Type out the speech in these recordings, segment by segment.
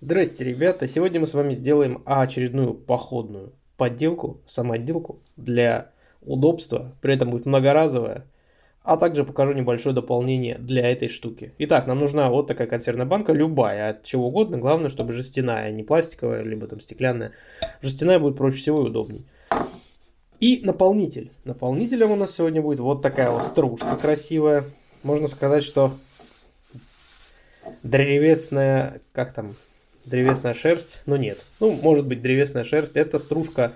Здрасте, ребята! Сегодня мы с вами сделаем очередную походную подделку, самоотделку для удобства, при этом будет многоразовая, а также покажу небольшое дополнение для этой штуки. Итак, нам нужна вот такая консервная банка, любая, от чего угодно, главное, чтобы жестяная, не пластиковая, либо там стеклянная. Жестяная будет проще всего и удобней. И наполнитель. Наполнителем у нас сегодня будет вот такая вот стружка красивая. Можно сказать, что древесная, как там, древесная шерсть, но нет. Ну, может быть древесная шерсть. Это стружка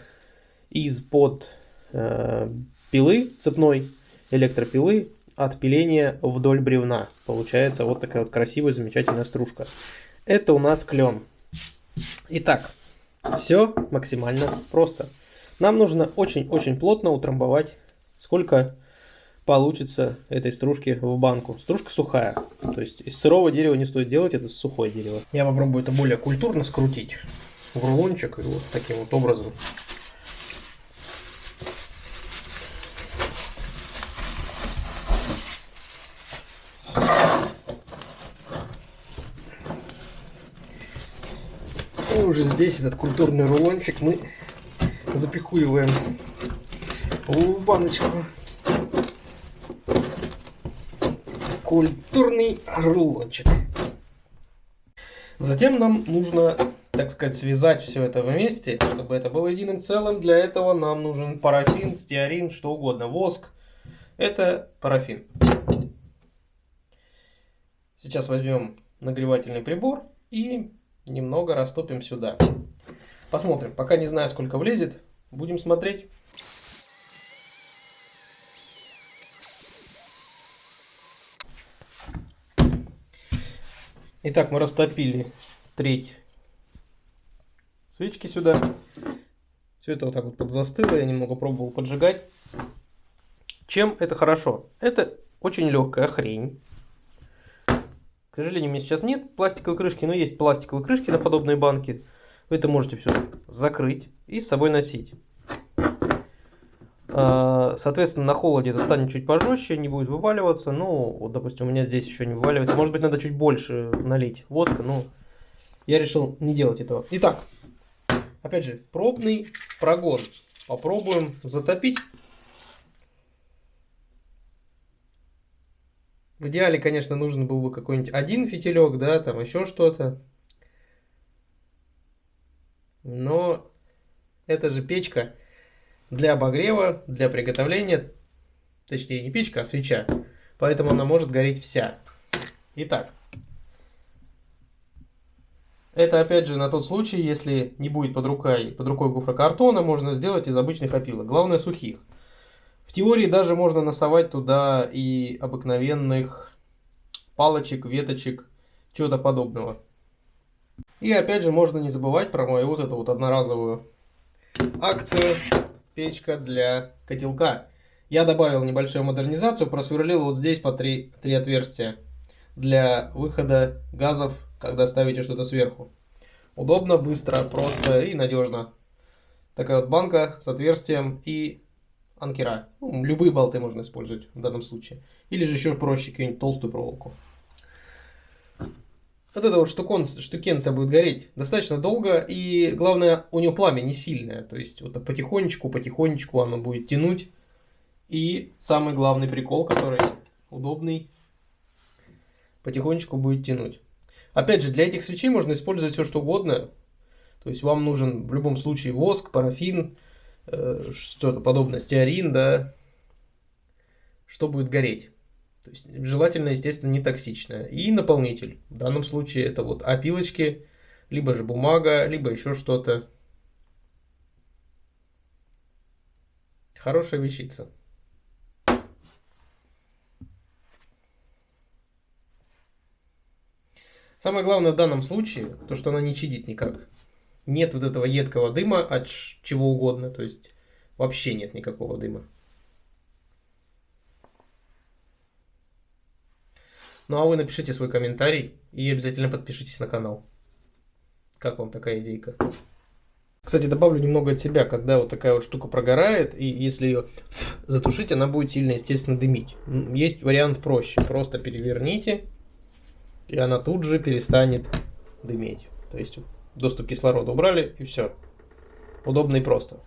из-под э, пилы цепной, электропилы, от пиления вдоль бревна. Получается вот такая вот красивая, замечательная стружка. Это у нас клен. Итак, все максимально просто. Нам нужно очень-очень плотно утрамбовать, сколько получится этой стружки в банку. Стружка сухая, то есть из сырого дерева не стоит делать, это сухое дерево. Я попробую это более культурно скрутить в рулончик и вот таким вот образом. И уже здесь этот культурный рулончик мы запихуиваем в баночку. Культурный рулончик. Затем нам нужно, так сказать, связать все это вместе, чтобы это было единым целым. Для этого нам нужен парафин, стеарин, что угодно, воск. Это парафин. Сейчас возьмем нагревательный прибор и немного растопим сюда. Посмотрим. Пока не знаю, сколько влезет. Будем смотреть. Итак, мы растопили треть свечки сюда. Все это вот так вот подзастыло, я немного пробовал поджигать. Чем это хорошо? Это очень легкая хрень. К сожалению, у меня сейчас нет пластиковой крышки, но есть пластиковые крышки на подобные банки. Вы это можете все закрыть и с собой носить. А, соответственно, на холоде это станет чуть пожестче, не будет вываливаться. Ну, вот, допустим, у меня здесь еще не вываливается. Может быть, надо чуть больше налить воска, но я решил не делать этого. Итак, опять же, пробный прогон. Попробуем затопить. В идеале, конечно, нужен был бы какой-нибудь один фитилек, да, там еще что-то. Но это же печка для обогрева, для приготовления, точнее не печка, а свеча, поэтому она может гореть вся. Итак, это опять же на тот случай, если не будет под рукой, под рукой гофрокартона, можно сделать из обычных опилок, главное сухих. В теории даже можно носовать туда и обыкновенных палочек, веточек, чего-то подобного. И опять же можно не забывать про мою вот эту вот одноразовую акцию печка для котелка. Я добавил небольшую модернизацию, просверлил вот здесь по три, три отверстия для выхода газов, когда ставите что-то сверху. Удобно, быстро, просто и надежно. Такая вот банка с отверстием и анкера. Ну, любые болты можно использовать в данном случае. Или же еще проще какую-нибудь толстую проволоку. Вот эта вот штукон, штукенция будет гореть достаточно долго, и главное, у нее пламя не сильное, то есть вот потихонечку, потихонечку оно будет тянуть. И самый главный прикол, который удобный, потихонечку будет тянуть. Опять же, для этих свечей можно использовать все что угодно. То есть вам нужен в любом случае воск, парафин, э, что-то подобное, стеарин, да, что будет гореть. То есть желательно, естественно, не токсичная. И наполнитель. В данном случае это вот опилочки, либо же бумага, либо еще что-то. Хорошая вещица. Самое главное в данном случае, то что она не чадит никак. Нет вот этого едкого дыма от чего угодно, то есть вообще нет никакого дыма. Ну а вы напишите свой комментарий и обязательно подпишитесь на канал. Как вам такая идейка? Кстати, добавлю немного от себя, когда вот такая вот штука прогорает, и если ее затушить, она будет сильно, естественно, дымить. Есть вариант проще. Просто переверните, и она тут же перестанет дыметь. То есть доступ кислорода убрали и все. Удобно и просто.